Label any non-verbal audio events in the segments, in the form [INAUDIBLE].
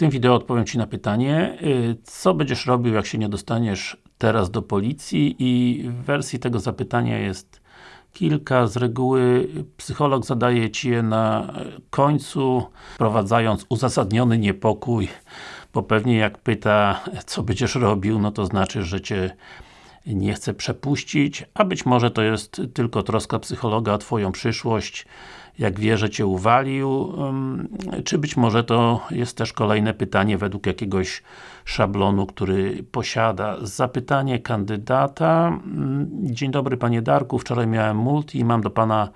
tym wideo odpowiem Ci na pytanie, y, co będziesz robił, jak się nie dostaniesz teraz do policji i wersji tego zapytania jest kilka. Z reguły psycholog zadaje Ci je na końcu, wprowadzając uzasadniony niepokój, bo pewnie jak pyta, co będziesz robił, no to znaczy, że Cię nie chce przepuścić, a być może to jest tylko troska psychologa o Twoją przyszłość, jak wie, że Cię uwalił, czy być może to jest też kolejne pytanie według jakiegoś szablonu, który posiada. Zapytanie kandydata. Dzień dobry Panie Darku, wczoraj miałem multi i mam do Pana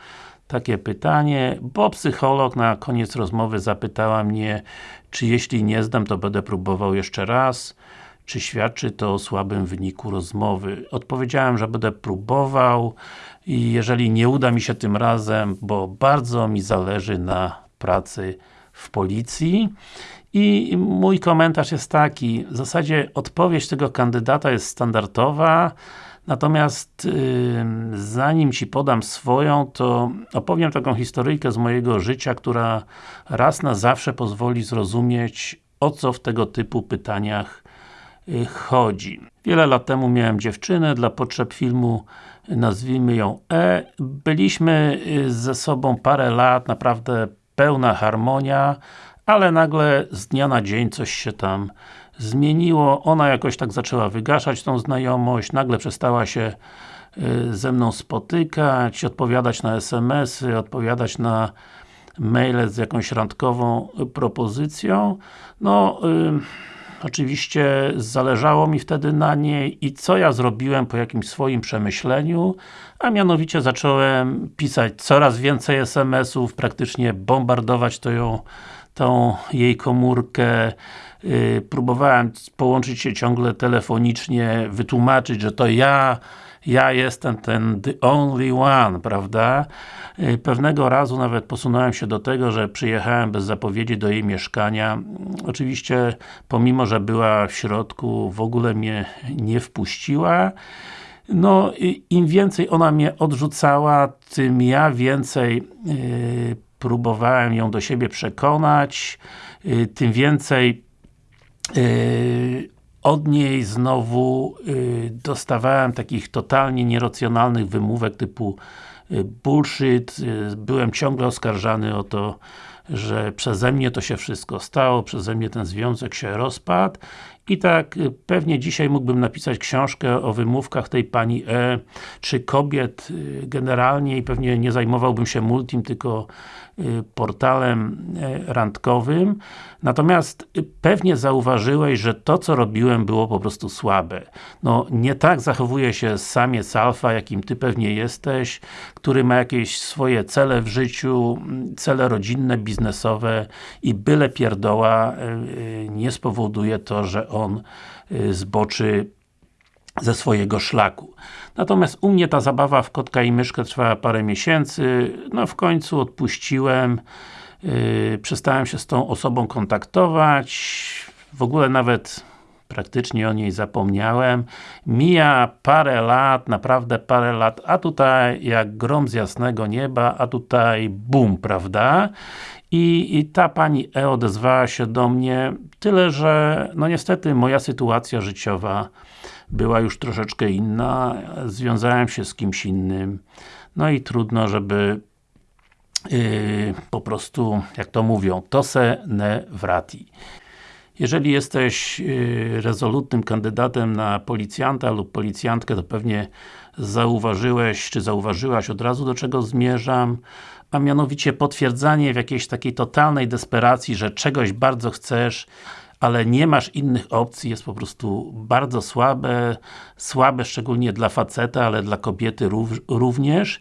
takie pytanie, bo psycholog na koniec rozmowy zapytała mnie, czy jeśli nie zdam, to będę próbował jeszcze raz. Czy świadczy to o słabym wyniku rozmowy? Odpowiedziałem, że będę próbował i jeżeli nie uda mi się tym razem, bo bardzo mi zależy na pracy w policji. I mój komentarz jest taki, w zasadzie odpowiedź tego kandydata jest standardowa, natomiast yy, zanim Ci podam swoją, to opowiem taką historyjkę z mojego życia, która raz na zawsze pozwoli zrozumieć, o co w tego typu pytaniach chodzi. Wiele lat temu miałem dziewczynę, dla potrzeb filmu nazwijmy ją E. Byliśmy y, ze sobą parę lat, naprawdę pełna harmonia, ale nagle z dnia na dzień coś się tam zmieniło. Ona jakoś tak zaczęła wygaszać tą znajomość, nagle przestała się y, ze mną spotykać, odpowiadać na SMS-y, odpowiadać na maile z jakąś randkową propozycją. No, yy, Oczywiście zależało mi wtedy na niej i co ja zrobiłem po jakimś swoim przemyśleniu, a mianowicie zacząłem pisać coraz więcej SMS-ów, praktycznie bombardować to ją, tą jej komórkę, yy, próbowałem połączyć się ciągle telefonicznie, wytłumaczyć, że to ja ja jestem ten the only one, prawda? Y, pewnego razu nawet posunąłem się do tego, że przyjechałem bez zapowiedzi do jej mieszkania. Oczywiście, pomimo, że była w środku, w ogóle mnie nie wpuściła. No, im więcej ona mnie odrzucała, tym ja więcej yy, próbowałem ją do siebie przekonać, yy, tym więcej yy, od niej znowu y, dostawałem takich totalnie nieracjonalnych wymówek typu y, bullshit, y, byłem ciągle oskarżany o to, że przeze mnie to się wszystko stało, przeze mnie ten związek się rozpadł i tak y, pewnie dzisiaj mógłbym napisać książkę o wymówkach tej pani E, czy kobiet y, generalnie i pewnie nie zajmowałbym się multim, tylko y, portalem e, randkowym. Natomiast pewnie zauważyłeś, że to co robiłem było po prostu słabe. No, nie tak zachowuje się samiec alfa, jakim ty pewnie jesteś, który ma jakieś swoje cele w życiu, cele rodzinne, biznesowe i byle pierdoła nie spowoduje to, że on y, zboczy ze swojego szlaku. Natomiast u mnie ta zabawa w kotka i myszkę trwała parę miesięcy, no w końcu odpuściłem, yy, przestałem się z tą osobą kontaktować, w ogóle nawet praktycznie o niej zapomniałem. Mija parę lat, naprawdę parę lat, a tutaj jak grom z jasnego nieba, a tutaj bum, prawda? I, I ta pani E odezwała się do mnie, tyle że, no niestety moja sytuacja życiowa była już troszeczkę inna, związałem się z kimś innym, no i trudno, żeby yy, po prostu, jak to mówią, to se ne vrati. Jeżeli jesteś yy, rezolutnym kandydatem na policjanta lub policjantkę, to pewnie zauważyłeś, czy zauważyłaś od razu do czego zmierzam, a mianowicie potwierdzanie w jakiejś takiej totalnej desperacji, że czegoś bardzo chcesz, ale nie masz innych opcji, jest po prostu bardzo słabe, słabe szczególnie dla faceta, ale dla kobiety również.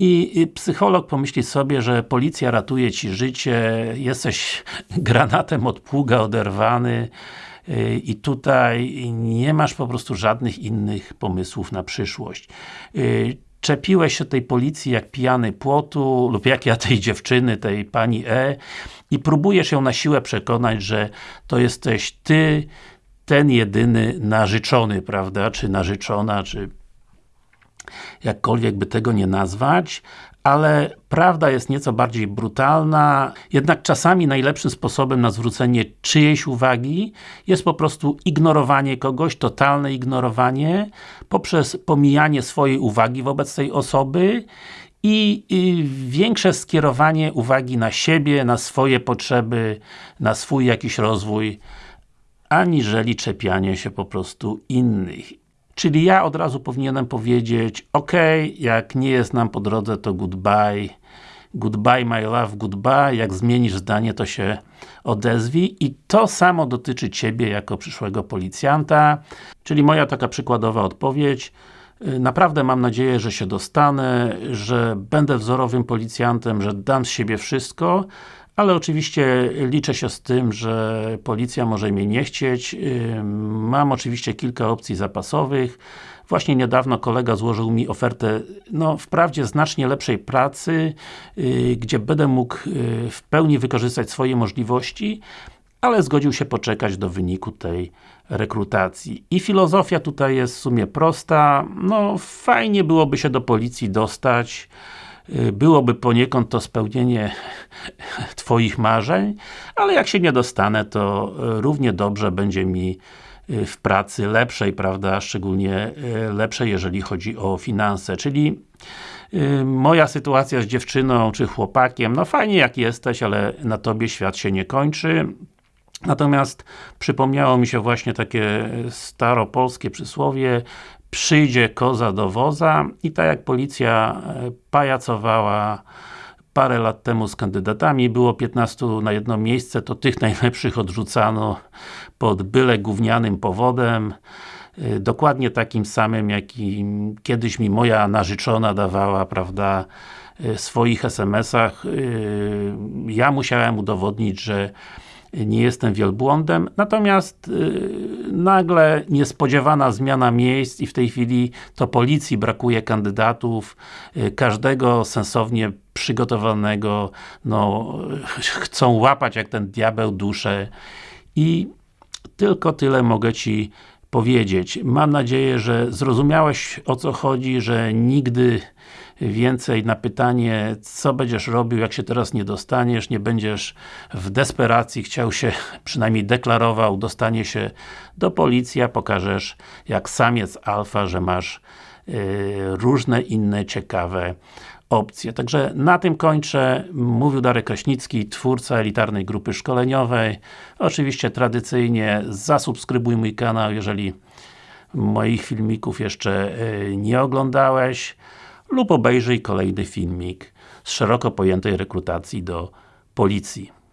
I psycholog pomyśli sobie, że policja ratuje Ci życie, jesteś [LAUGHS] granatem od pługa oderwany y, i tutaj nie masz po prostu żadnych innych pomysłów na przyszłość. Y, czepiłeś się tej policji jak pijany płotu, lub jak ja tej dziewczyny, tej pani E i próbujesz ją na siłę przekonać, że to jesteś ty, ten jedyny narzeczony, prawda, czy narzeczona, czy jakkolwiek by tego nie nazwać, ale prawda jest nieco bardziej brutalna, jednak czasami najlepszym sposobem na zwrócenie czyjejś uwagi jest po prostu ignorowanie kogoś, totalne ignorowanie poprzez pomijanie swojej uwagi wobec tej osoby i, i, większe skierowanie uwagi na siebie, na swoje potrzeby, na swój jakiś rozwój, aniżeli czepianie się po prostu innych. Czyli ja od razu powinienem powiedzieć ok, jak nie jest nam po drodze, to goodbye. Goodbye my love, goodbye, jak zmienisz zdanie, to się odezwij. I to samo dotyczy Ciebie jako przyszłego policjanta, czyli moja taka przykładowa odpowiedź. Naprawdę mam nadzieję, że się dostanę, że będę wzorowym policjantem, że dam z siebie wszystko, ale oczywiście liczę się z tym, że policja może mnie nie chcieć. Mam oczywiście kilka opcji zapasowych. Właśnie niedawno kolega złożył mi ofertę, no wprawdzie znacznie lepszej pracy, y, gdzie będę mógł y, w pełni wykorzystać swoje możliwości, ale zgodził się poczekać do wyniku tej rekrutacji. I filozofia tutaj jest w sumie prosta, no fajnie byłoby się do policji dostać, y, byłoby poniekąd to spełnienie [LAUGHS] Twoich marzeń, ale jak się nie dostanę, to y, równie dobrze będzie mi y, w pracy lepszej, prawda, szczególnie lepszej, jeżeli chodzi o finanse, czyli moja sytuacja z dziewczyną, czy chłopakiem, no fajnie jak jesteś, ale na Tobie świat się nie kończy, Natomiast przypomniało mi się właśnie takie staropolskie przysłowie przyjdzie koza do woza i tak jak policja e, pajacowała parę lat temu z kandydatami, było 15 na jedno miejsce, to tych [LAUGHS] najlepszych odrzucano pod byle gównianym powodem e, dokładnie takim samym, jakim kiedyś mi moja narzeczona dawała, prawda, e, w swoich SMS-ach. Ja musiałem udowodnić, że nie jestem wielbłądem, natomiast yy, nagle niespodziewana zmiana miejsc i w tej chwili to policji brakuje kandydatów, yy, każdego sensownie przygotowanego, no, chcą łapać jak ten diabeł duszę i tylko tyle mogę Ci powiedzieć. Mam nadzieję, że zrozumiałeś o co chodzi, że nigdy więcej na pytanie, co będziesz robił, jak się teraz nie dostaniesz, nie będziesz w desperacji chciał się, [LAUGHS] przynajmniej deklarował, dostanie się do policji, a pokażesz jak samiec alfa, że masz yy, różne inne ciekawe opcje. Także na tym kończę. Mówił Darek Kraśnicki, twórca elitarnej grupy szkoleniowej. Oczywiście tradycyjnie zasubskrybuj mój kanał, jeżeli moich filmików jeszcze y, nie oglądałeś lub obejrzyj kolejny filmik z szeroko pojętej rekrutacji do policji.